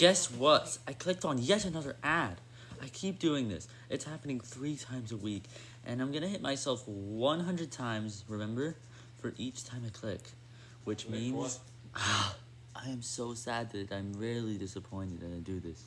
guess what? I clicked on yet another ad. I keep doing this. It's happening three times a week, and I'm gonna hit myself 100 times, remember? For each time I click. Which Wait, means... what? I am so sad that I'm rarely disappointed when I do this.